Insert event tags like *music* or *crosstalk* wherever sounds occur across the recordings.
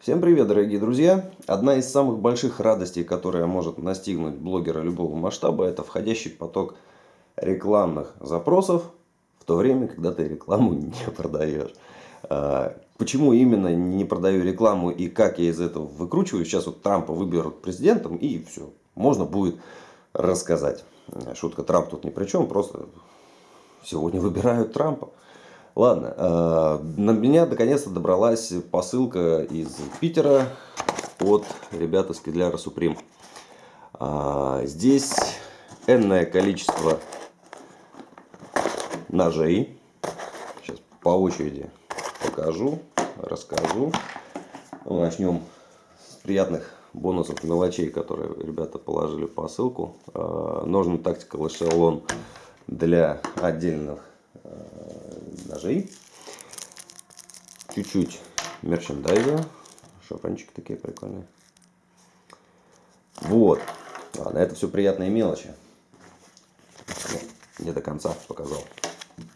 Всем привет, дорогие друзья! Одна из самых больших радостей, которая может настигнуть блогера любого масштаба, это входящий поток рекламных запросов в то время, когда ты рекламу *laughs* не продаешь. А, почему именно не продаю рекламу и как я из этого выкручиваю? Сейчас вот Трампа выберут президентом и все, можно будет рассказать. Шутка, Трамп тут ни при чем, просто сегодня выбирают Трампа. Ладно, э, на меня наконец-то добралась посылка из Питера от ребят из Кедляра Суприм. А, здесь энное количество ножей. Сейчас по очереди покажу, расскажу. Ну, начнем с приятных бонусов мелочей, которые ребята положили в посылку. А, ножный тактикал эшелон для отдельных Э, ножей. Чуть-чуть мерчендайза. Шапанчики такие прикольные. Вот. Ладно, это все приятные мелочи. Не до конца показал.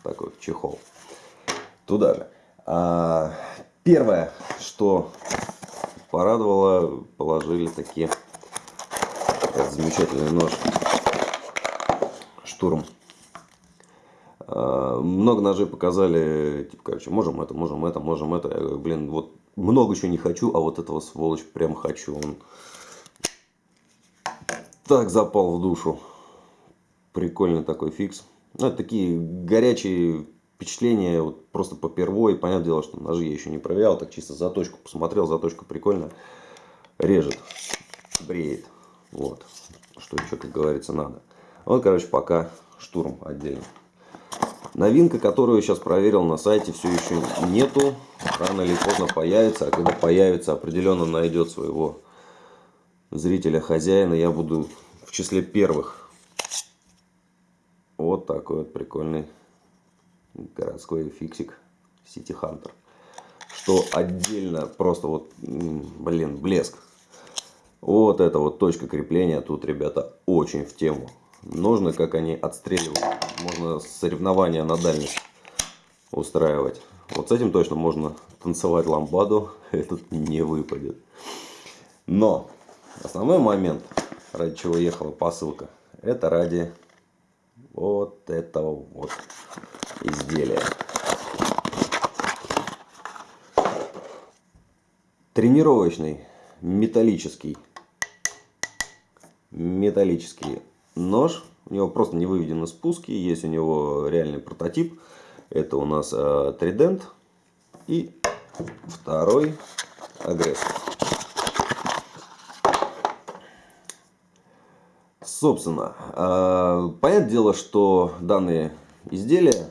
Такой чехол. Туда же. А, первое, что порадовало, положили такие этот замечательный нож штурм много ножей показали, типа, короче, можем это, можем это, можем это. Я говорю, блин, вот много чего не хочу, а вот этого сволочь прям хочу. Он так запал в душу. Прикольный такой фикс. Ну, это такие горячие впечатления, вот просто по первой. Понятное дело, что ножи я еще не проверял, так чисто заточку посмотрел, заточка прикольная. Режет, бреет. Вот, что еще, как говорится, надо. Вот, короче, пока штурм отдельно. Новинка, которую я сейчас проверил на сайте, все еще нету. Рано или поздно появится. А когда появится, определенно найдет своего зрителя, хозяина. Я буду в числе первых. Вот такой вот прикольный городской фиксик City Hunter. Что отдельно просто вот, блин, блеск. Вот это вот точка крепления. Тут, ребята, очень в тему. Ножны, как они отстреливают. Можно соревнования на дальность устраивать. Вот с этим точно можно танцевать ламбаду. *laughs* Этот не выпадет. Но основной момент, ради чего ехала посылка, это ради вот этого вот изделия. Тренировочный металлический металлический нож. У него просто не выведены спуски. Есть у него реальный прототип. Это у нас э, Тридент. И второй агрессор. Собственно, э, понятное дело, что данные изделия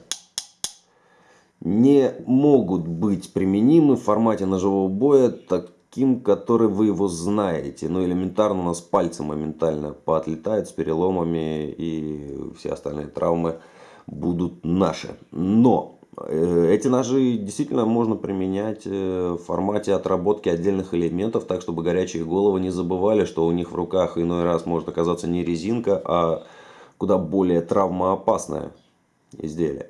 не могут быть применимы в формате ножевого боя, так таким, который вы его знаете. Ну, элементарно у нас пальцы моментально поотлетают с переломами и все остальные травмы будут наши. Но э, эти ножи действительно можно применять э, в формате отработки отдельных элементов, так чтобы горячие головы не забывали, что у них в руках иной раз может оказаться не резинка, а куда более травмоопасное изделие.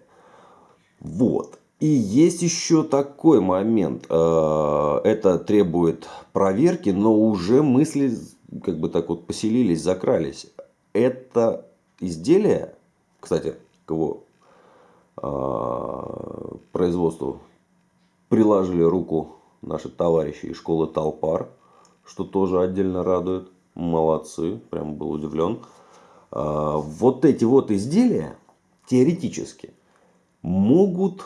Вот. И есть еще такой момент. Э, это требует проверки, но уже мысли как бы так вот поселились, закрались. Это изделие, кстати, к его э, производству приложили руку наши товарищи из школы Талпар, что тоже отдельно радует. Молодцы, прям был удивлен. Э, вот эти вот изделия теоретически могут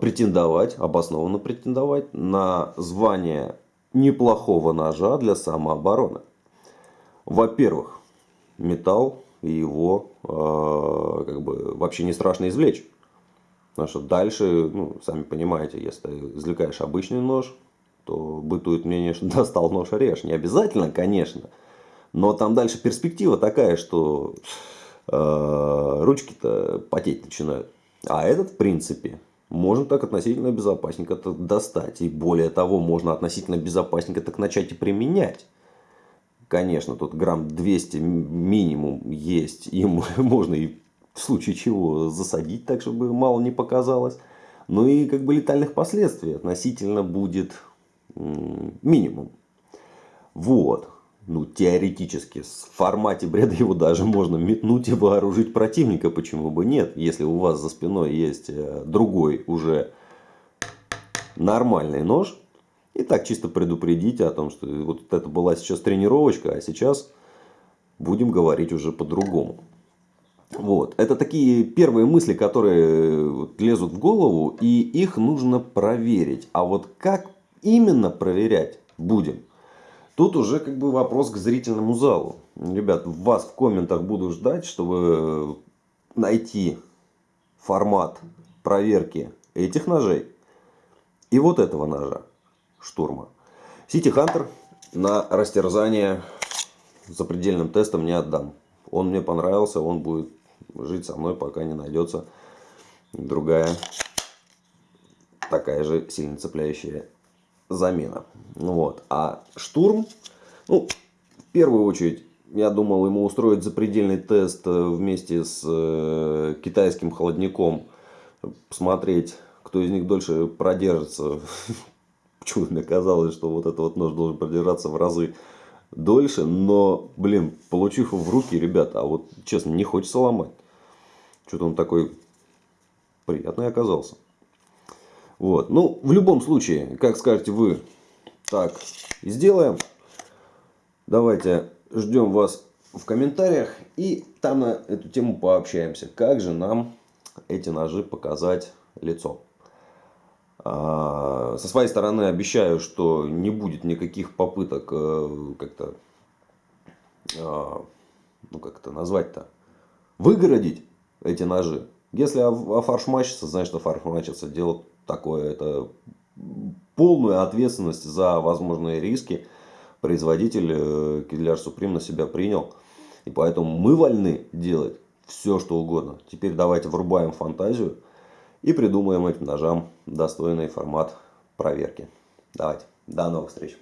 претендовать, обоснованно претендовать на звание неплохого ножа для самообороны. Во-первых, металл и его э, как бы вообще не страшно извлечь. Потому что дальше, ну, сами понимаете, если извлекаешь обычный нож, то бытует мнение, что *laughs* достал нож режь. Не обязательно, конечно. Но там дальше перспектива такая, что э, ручки-то потеть начинают. А этот, в принципе, можно так относительно безопасненько достать. И более того, можно относительно безопасненько так начать и применять. Конечно, тут грамм 200 минимум есть. И *laughs* можно и в случае чего засадить так, чтобы мало не показалось. Ну и как бы летальных последствий относительно будет минимум. Вот. Ну, теоретически, в формате бреда его даже можно метнуть и вооружить противника, почему бы нет, если у вас за спиной есть э, другой уже нормальный нож. И так чисто предупредить о том, что вот это была сейчас тренировочка, а сейчас будем говорить уже по-другому. Вот. Это такие первые мысли, которые лезут в голову, и их нужно проверить. А вот как именно проверять будем? Тут уже как бы вопрос к зрительному залу. Ребят, вас в комментах буду ждать, чтобы найти формат проверки этих ножей и вот этого ножа штурма. City Hunter на растерзание запредельным тестом не отдам. Он мне понравился, он будет жить со мной, пока не найдется другая такая же сильно цепляющая замена. Ну вот. А штурм, ну, в первую очередь, я думал ему устроить запредельный тест э, вместе с э, китайским холодником, посмотреть, кто из них дольше продержится. *laughs* Почему мне казалось, что вот этот вот нож должен продержаться в разы дольше, но, блин, получив его в руки, ребята, а вот, честно, не хочется ломать. Что-то он такой приятный оказался. Вот. Ну, в любом случае, как скажете вы, так и сделаем. Давайте ждем вас в комментариях и там на эту тему пообщаемся. Как же нам эти ножи показать лицом. А, со своей стороны обещаю, что не будет никаких попыток э, как-то, а, ну как это назвать-то, выгородить эти ножи. Если офаршмачится, значит офаршмачится. Дело такое, это полную ответственность за возможные риски производитель э, Kevlar Supreme на себя принял. И поэтому мы вольны делать все, что угодно. Теперь давайте врубаем фантазию и придумаем этим ножам достойный формат проверки. Давайте, до новых встреч!